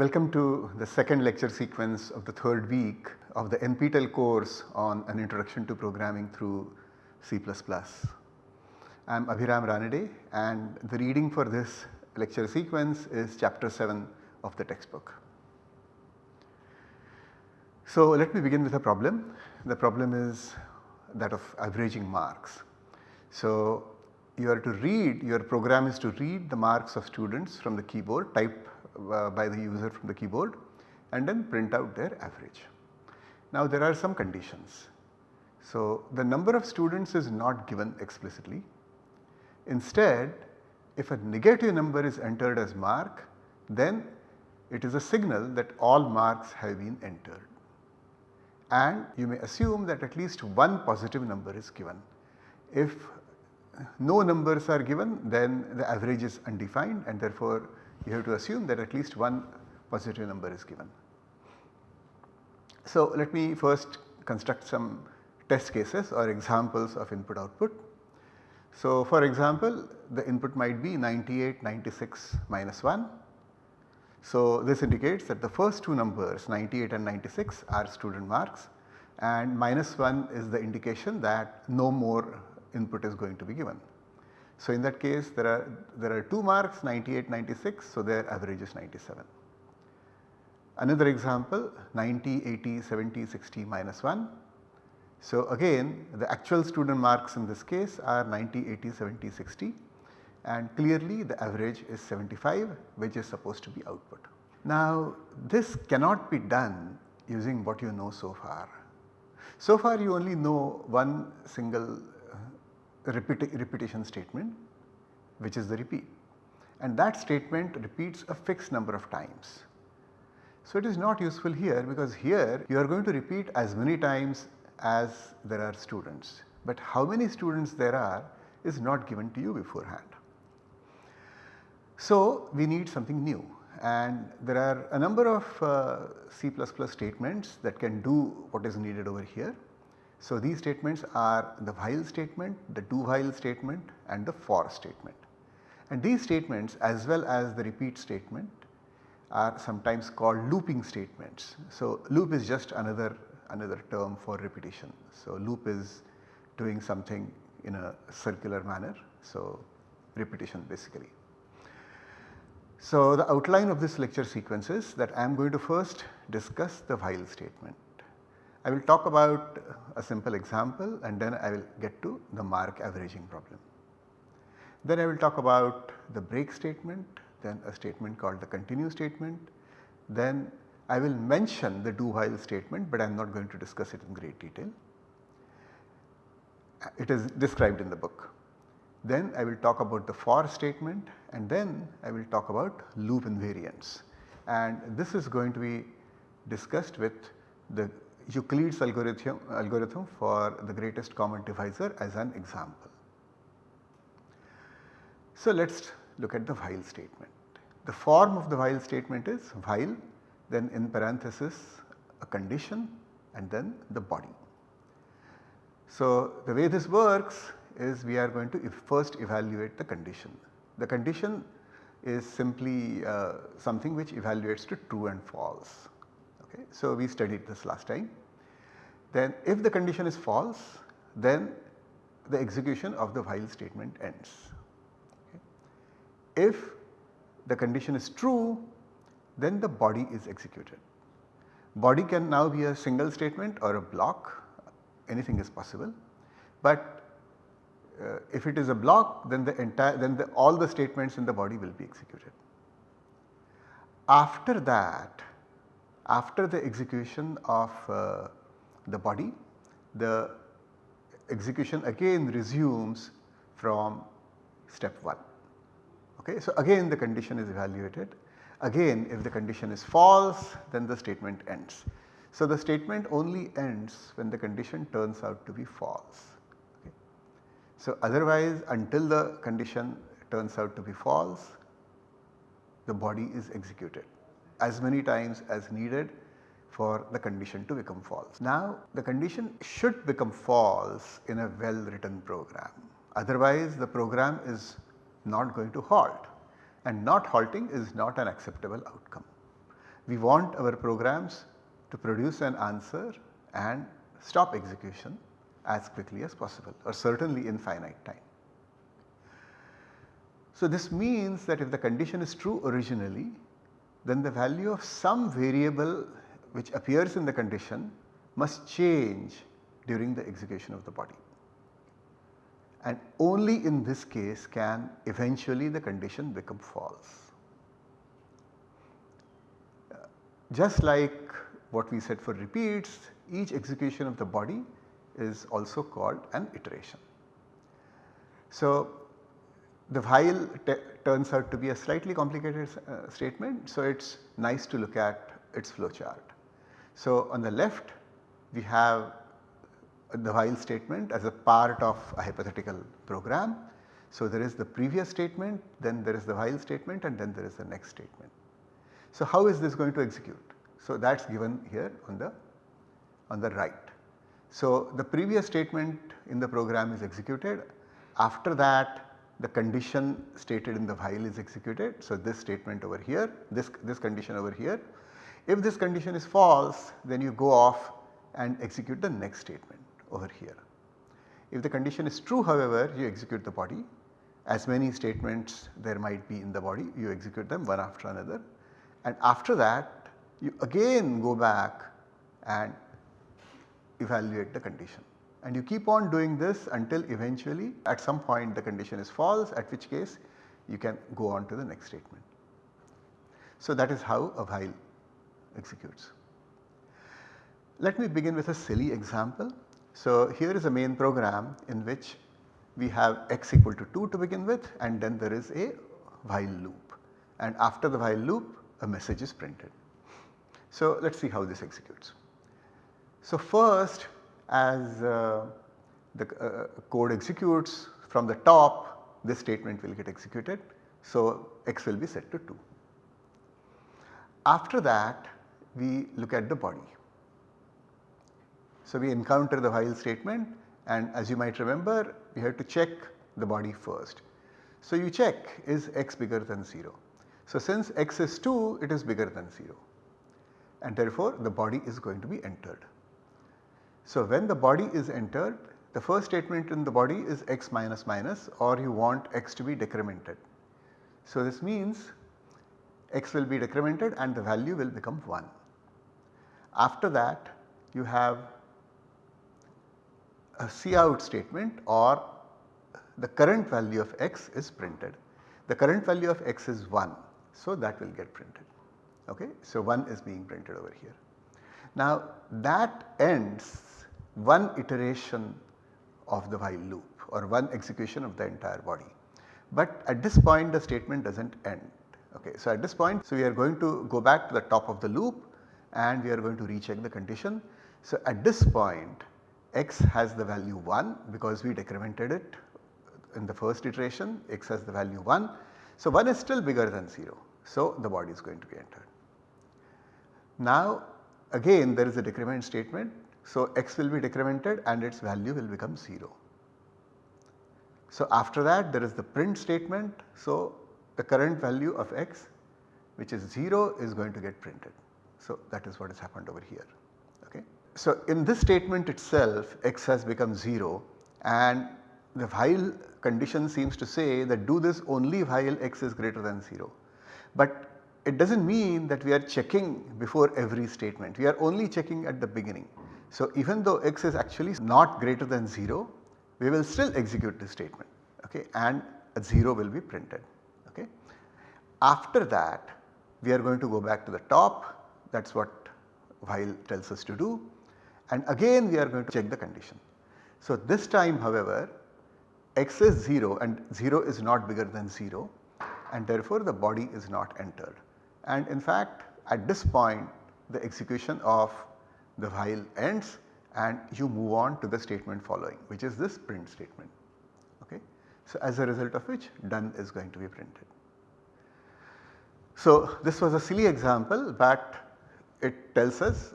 Welcome to the second lecture sequence of the third week of the NPTEL course on an introduction to programming through C++. I am Abhiram Ranade and the reading for this lecture sequence is chapter 7 of the textbook. So let me begin with a problem. The problem is that of averaging marks. So you are to read, your program is to read the marks of students from the keyboard, type Uh, by the user from the keyboard and then print out their average. Now there are some conditions. So the number of students is not given explicitly. Instead if a negative number is entered as mark then it is a signal that all marks have been entered and you may assume that at least one positive number is given. If no numbers are given then the average is undefined and therefore you have to assume that at least one positive number is given. So let me first construct some test cases or examples of input output. So for example the input might be 98, 96 minus 1. So this indicates that the first two numbers 98 and 96 are student marks and minus 1 is the indication that no more input is going to be given. So in that case there are there are 2 marks 98 96 so their average is 97. Another example 90 80 70 60 minus 1. So again the actual student marks in this case are 90 80 70 60 and clearly the average is 75 which is supposed to be output. Now this cannot be done using what you know so far. So far you only know one single repeti repetition statement which is the repeat and that statement repeats a fixed number of times. So it is not useful here because here you are going to repeat as many times as there are students but how many students there are is not given to you beforehand. So we need something new and there are a number of uh, C++ statements that can do what is needed over here. So these statements are the while statement, the do while statement and the for statement. And these statements as well as the repeat statement are sometimes called looping statements. So loop is just another another term for repetition. So loop is doing something in a circular manner. So repetition basically. So the outline of this lecture sequence is that I am going to first discuss the while statement. I will talk about a simple example and then I will get to the mark averaging problem. Then I will talk about the break statement, then a statement called the continue statement, then I will mention the do while statement but I am not going to discuss it in great detail. It is described in the book. Then I will talk about the for statement and then I will talk about loop invariants and this is going to be discussed with the Euclid's algorithm, algorithm for the greatest common divisor as an example. So let us look at the while statement. The form of the while statement is while then in parenthesis a condition and then the body. So the way this works is we are going to first evaluate the condition. The condition is simply uh, something which evaluates to true and false. Okay. So we studied this last time. Then if the condition is false then the execution of the while statement ends. Okay. If the condition is true then the body is executed. Body can now be a single statement or a block anything is possible but uh, if it is a block then the entire then the, all the statements in the body will be executed. After that after the execution of uh, the body the execution again resumes from step 1. Okay. So again the condition is evaluated again if the condition is false then the statement ends. So the statement only ends when the condition turns out to be false. Okay. So otherwise until the condition turns out to be false the body is executed as many times as needed for the condition to become false. Now the condition should become false in a well written program otherwise the program is not going to halt and not halting is not an acceptable outcome. We want our programs to produce an answer and stop execution as quickly as possible or certainly in finite time. So, this means that if the condition is true originally then the value of some variable which appears in the condition must change during the execution of the body. And only in this case can eventually the condition become false. Uh, just like what we said for repeats, each execution of the body is also called an iteration. So, the while turns out to be a slightly complicated uh, statement. So, it is nice to look at its flow chart. So, on the left we have the while statement as a part of a hypothetical program. So, there is the previous statement, then there is the while statement and then there is the next statement. So, how is this going to execute? So, that is given here on the on the right. So, the previous statement in the program is executed after that the condition stated in the while is executed. So, this statement over here, this, this condition over here. If this condition is false then you go off and execute the next statement over here. If the condition is true however you execute the body as many statements there might be in the body you execute them one after another and after that you again go back and evaluate the condition and you keep on doing this until eventually at some point the condition is false at which case you can go on to the next statement. So that is how a while executes. Let me begin with a silly example. So here is a main program in which we have x equal to 2 to begin with and then there is a while loop and after the while loop a message is printed. So let us see how this executes. So first as uh, the uh, code executes from the top this statement will get executed. So x will be set to 2. After that we look at the body. So we encounter the while statement and as you might remember we have to check the body first. So you check is x bigger than 0. So since x is 2 it is bigger than 0 and therefore the body is going to be entered. So when the body is entered the first statement in the body is x minus minus or you want x to be decremented. So this means x will be decremented and the value will become 1. After that you have a cout statement or the current value of x is printed. The current value of x is 1 so that will get printed okay. So 1 is being printed over here. Now that ends one iteration of the while loop or one execution of the entire body. But at this point the statement does not end. Okay. So at this point so we are going to go back to the top of the loop and we are going to recheck the condition. So at this point x has the value 1 because we decremented it in the first iteration x has the value 1. So 1 is still bigger than 0. So the body is going to be entered. Now again there is a decrement statement so, x will be decremented and its value will become 0. So, after that there is the print statement. So, the current value of x which is 0 is going to get printed. So, that is what has happened over here. Okay. So, in this statement itself x has become 0 and the while condition seems to say that do this only while x is greater than 0. But it does not mean that we are checking before every statement, we are only checking at the beginning. So, even though x is actually not greater than 0, we will still execute this statement okay, and a 0 will be printed. Okay. After that we are going to go back to the top that is what while tells us to do and again we are going to check the condition. So, this time however x is 0 and 0 is not bigger than 0 and therefore the body is not entered. And in fact at this point the execution of the while ends and you move on to the statement following which is this print statement. Okay. So, as a result of which done is going to be printed. So, this was a silly example but it tells us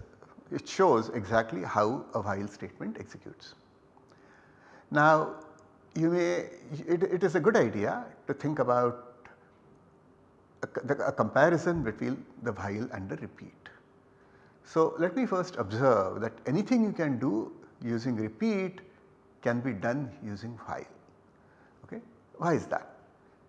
it shows exactly how a while statement executes. Now you may it, it is a good idea to think about a, a comparison between the while and the repeat. So, let me first observe that anything you can do using repeat can be done using while. Okay. Why is that?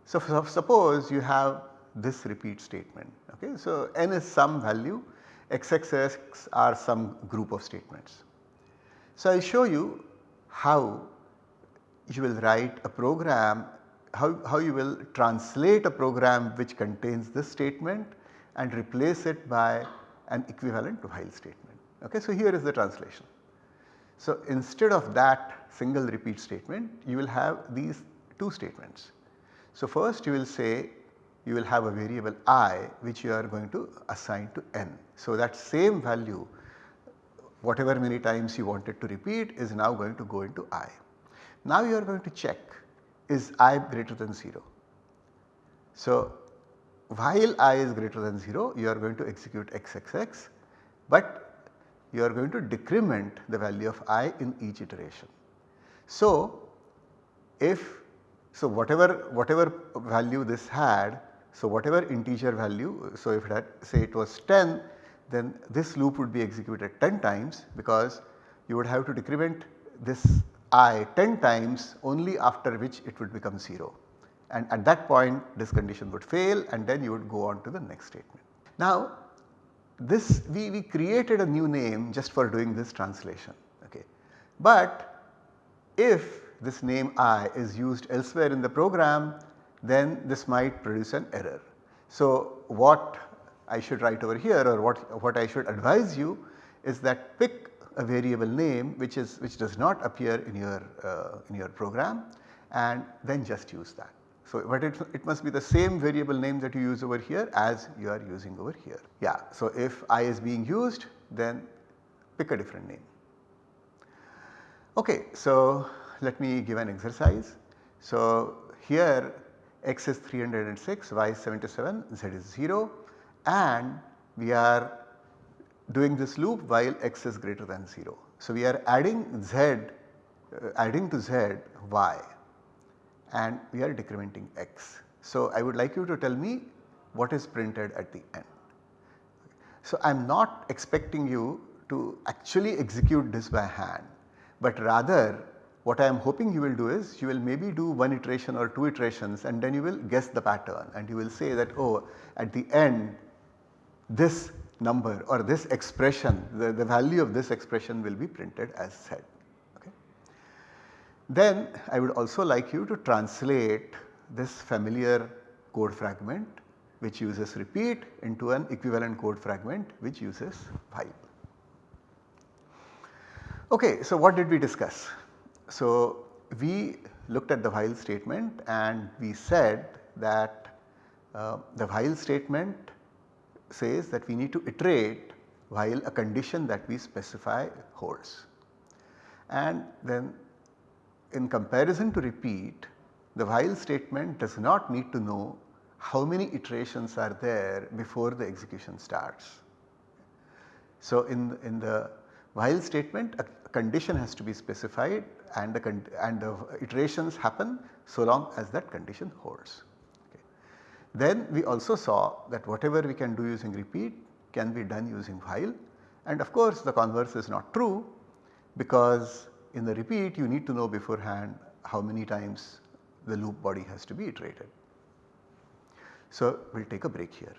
So, suppose you have this repeat statement. Okay. So, n is some value, xxx are some group of statements. So, I will show you how you will write a program, how, how you will translate a program which contains this statement and replace it by an equivalent to while statement. Okay. So, here is the translation. So, instead of that single repeat statement you will have these two statements. So, first you will say you will have a variable i which you are going to assign to n. So, that same value whatever many times you wanted to repeat is now going to go into i. Now you are going to check is i greater than 0. So, while i is greater than 0 you are going to execute xxx but you are going to decrement the value of i in each iteration. So, if so whatever whatever value this had so whatever integer value so if that say it was 10 then this loop would be executed 10 times because you would have to decrement this i 10 times only after which it would become 0 and at that point this condition would fail and then you would go on to the next statement. Now this we, we created a new name just for doing this translation okay. But if this name i is used elsewhere in the program then this might produce an error. So what I should write over here or what, what I should advise you is that pick a variable name which is which does not appear in your uh, in your program and then just use that. So, but it, it must be the same variable name that you use over here as you are using over here. Yeah. So, if i is being used then pick a different name. Okay. So, let me give an exercise. So, here x is 306, y is 77, z is 0 and we are doing this loop while x is greater than 0. So, we are adding z uh, adding to z y and we are decrementing x. So, I would like you to tell me what is printed at the end. So, I am not expecting you to actually execute this by hand, but rather what I am hoping you will do is you will maybe do one iteration or two iterations and then you will guess the pattern and you will say that oh at the end this number or this expression the, the value of this expression will be printed as said. Then I would also like you to translate this familiar code fragment which uses repeat into an equivalent code fragment which uses while. Okay, so what did we discuss? So we looked at the while statement and we said that uh, the while statement says that we need to iterate while a condition that we specify holds. And then in comparison to repeat the while statement does not need to know how many iterations are there before the execution starts. So, in, in the while statement a condition has to be specified and the, and the iterations happen so long as that condition holds. Okay. Then we also saw that whatever we can do using repeat can be done using while and of course the converse is not true because in the repeat you need to know beforehand how many times the loop body has to be iterated. So, we will take a break here.